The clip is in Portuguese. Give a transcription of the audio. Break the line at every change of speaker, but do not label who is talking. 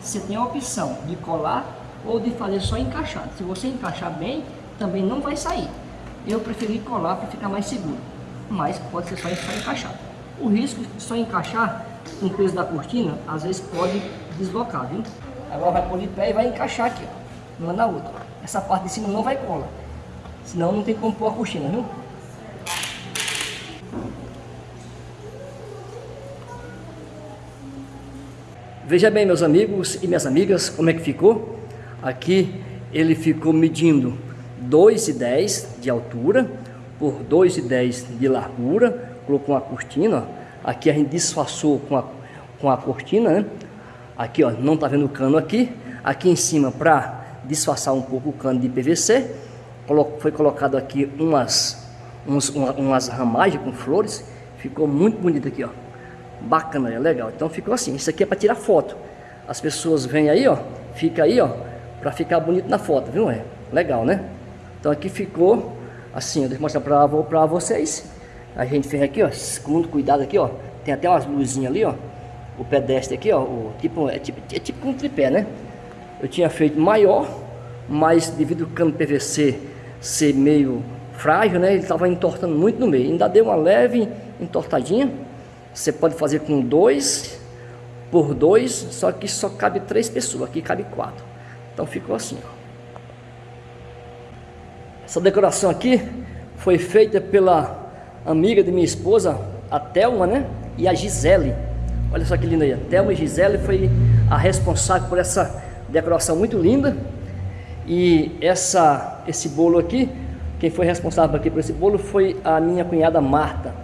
você tem a opção de colar ou de fazer só encaixado. Se você encaixar bem, também não vai sair. Eu preferi colar para ficar mais seguro, mas pode ser só, encaixado. O risco de só encaixar com o peso da cortina, às vezes pode deslocar, viu? Agora vai pôr de pé e vai encaixar aqui, ó, uma na outra. Essa parte de cima não vai cola, senão não tem como pôr a cortina, viu? Veja bem, meus amigos e minhas amigas, como é que ficou. Aqui ele ficou medindo 2,10 de altura por 2,10 de largura. Colocou uma cortina, ó. aqui a gente disfarçou com a, com a cortina, né? Aqui, ó, não tá vendo o cano aqui. Aqui em cima, para disfarçar um pouco o cano de PVC, foi colocado aqui umas, uns, umas ramagens com flores. Ficou muito bonito aqui, ó. Bacana, é legal. Então ficou assim. Isso aqui é para tirar foto. As pessoas vêm aí, ó. Fica aí, ó. Para ficar bonito na foto, viu? É legal, né? Então aqui ficou assim. Eu mostrar para vocês. A gente fez aqui, ó. Com muito cuidado aqui, ó. Tem até umas luzinhas ali, ó. O pedestre aqui, ó. O, tipo, é, tipo, é tipo um tripé, né? Eu tinha feito maior, mas devido ao cano PVC ser meio frágil, né? Ele estava entortando muito no meio. Ainda deu uma leve entortadinha. Você pode fazer com dois por dois, só que só cabe três pessoas, aqui cabe quatro. Então ficou assim, ó. Essa decoração aqui foi feita pela amiga de minha esposa, a Thelma, né? E a Gisele. Olha só que linda aí. A Thelma e Gisele foi a responsável por essa decoração muito linda. E essa, esse bolo aqui, quem foi responsável aqui por esse bolo foi a minha cunhada Marta.